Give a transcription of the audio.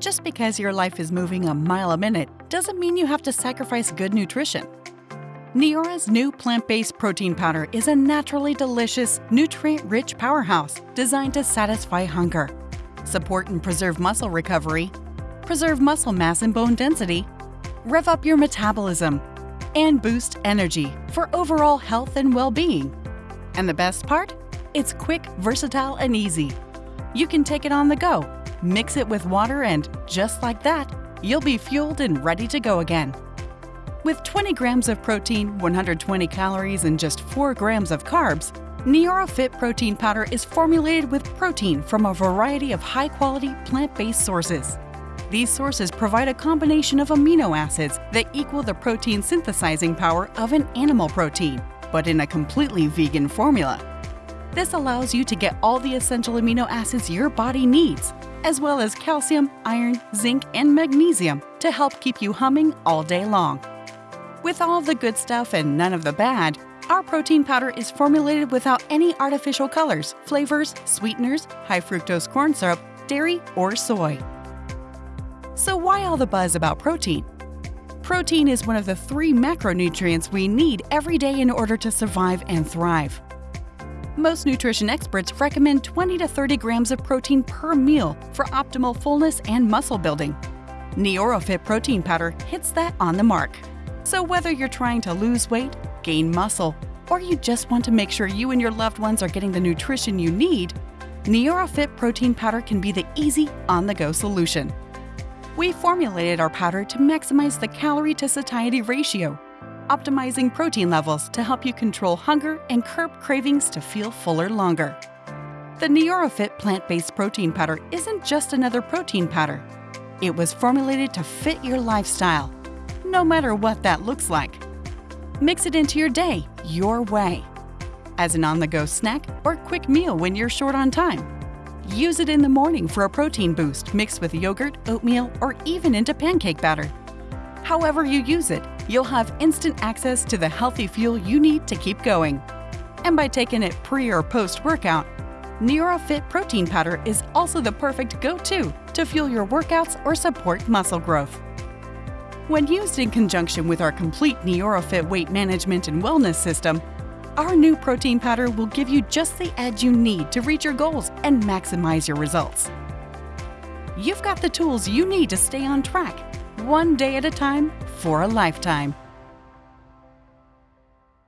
Just because your life is moving a mile a minute doesn't mean you have to sacrifice good nutrition. Neora's new plant-based protein powder is a naturally delicious, nutrient-rich powerhouse designed to satisfy hunger, support and preserve muscle recovery, preserve muscle mass and bone density, rev up your metabolism, and boost energy for overall health and well-being. And the best part? It's quick, versatile, and easy. You can take it on the go, mix it with water, and just like that, you'll be fueled and ready to go again. With 20 grams of protein, 120 calories, and just 4 grams of carbs, Neora Fit Protein Powder is formulated with protein from a variety of high-quality plant-based sources. These sources provide a combination of amino acids that equal the protein synthesizing power of an animal protein, but in a completely vegan formula. This allows you to get all the essential amino acids your body needs, as well as calcium, iron, zinc, and magnesium to help keep you humming all day long. With all the good stuff and none of the bad, our protein powder is formulated without any artificial colors, flavors, sweeteners, high fructose corn syrup, dairy, or soy. So why all the buzz about protein? Protein is one of the three macronutrients we need every day in order to survive and thrive. Most nutrition experts recommend 20 to 30 grams of protein per meal for optimal fullness and muscle building. NeoraFit protein powder hits that on the mark. So whether you're trying to lose weight, gain muscle, or you just want to make sure you and your loved ones are getting the nutrition you need, NeoraFit protein powder can be the easy, on-the-go solution. We formulated our powder to maximize the calorie to satiety ratio optimizing protein levels to help you control hunger and curb cravings to feel fuller longer. The NeoraFit plant-based protein powder isn't just another protein powder. It was formulated to fit your lifestyle, no matter what that looks like. Mix it into your day your way, as an on-the-go snack or quick meal when you're short on time. Use it in the morning for a protein boost mixed with yogurt, oatmeal, or even into pancake batter. However you use it, you'll have instant access to the healthy fuel you need to keep going. And by taking it pre or post workout, NeoraFit protein powder is also the perfect go-to to fuel your workouts or support muscle growth. When used in conjunction with our complete NeoraFit weight management and wellness system, our new protein powder will give you just the edge you need to reach your goals and maximize your results. You've got the tools you need to stay on track, one day at a time for a lifetime.